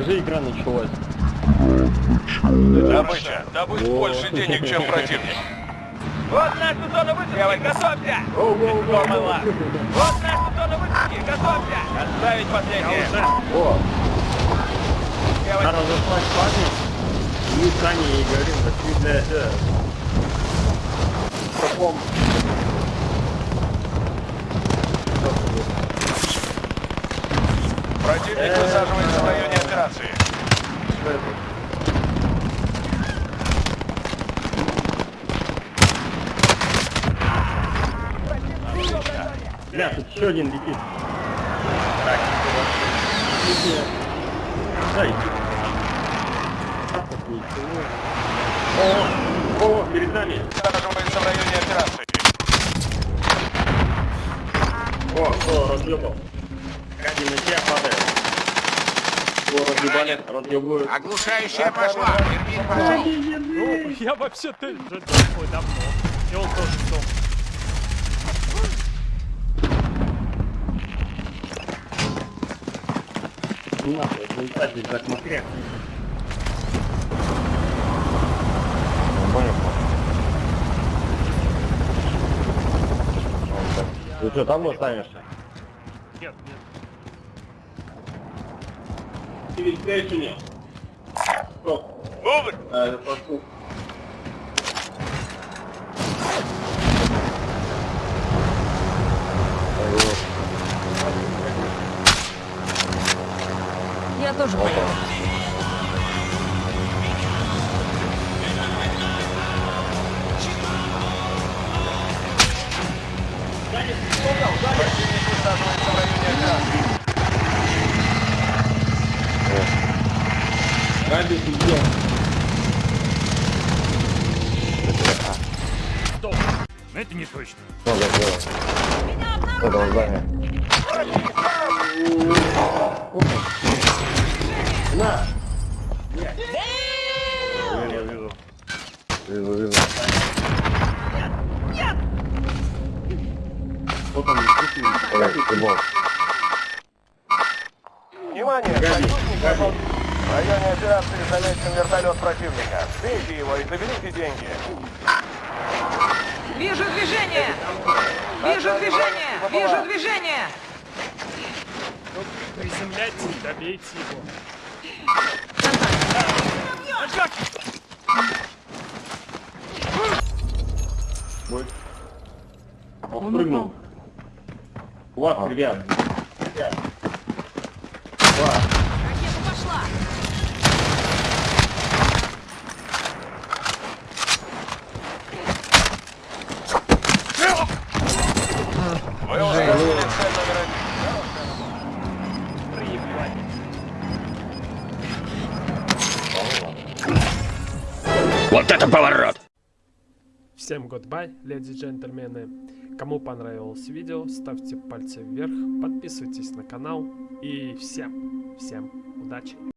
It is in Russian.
игра началась. Добыча. Добыть больше денег, чем противник. Вот наша зона высадки, готовься! Вот наша зона высадки, готовься! Отставить последнее. О, Девочки, надо заслать парня. Мы с Аней и говорим, пошли для этого. Каком? Противник высаживается в районе операции. Бля, тут еще один летит. Так. Дай. О, о, перед нами. Высаживается в районе операции. О, кто разъебал? Кади на тебя разъебали, разъебывают. Оглушающая пошла. Термин пошел. Ну, я вообще-то уже такой давно. И он тоже сдох. Не надо, это не так, здесь так макряк. Ты что, там останешься? Нет, тебя еще нет? Стоп. Мувр! А, это пошел. Я тоже поеду. Это не точно. На! Я вижу. Вижу, вижу. Вот он, Ой, футбол. Внимание! В районе операции замечен вертолет противника. Сбейте его и заберите деньги. Вижу движение! Вижу движение! Приземляйте и добейте его. Он прыгнул. Вас, ребят. Ребят. Ракета пошла! Вот это поворот! Всем goodbye, леди и джентльмены. Кому понравилось видео, ставьте пальцы вверх, подписывайтесь на канал и всем, всем удачи.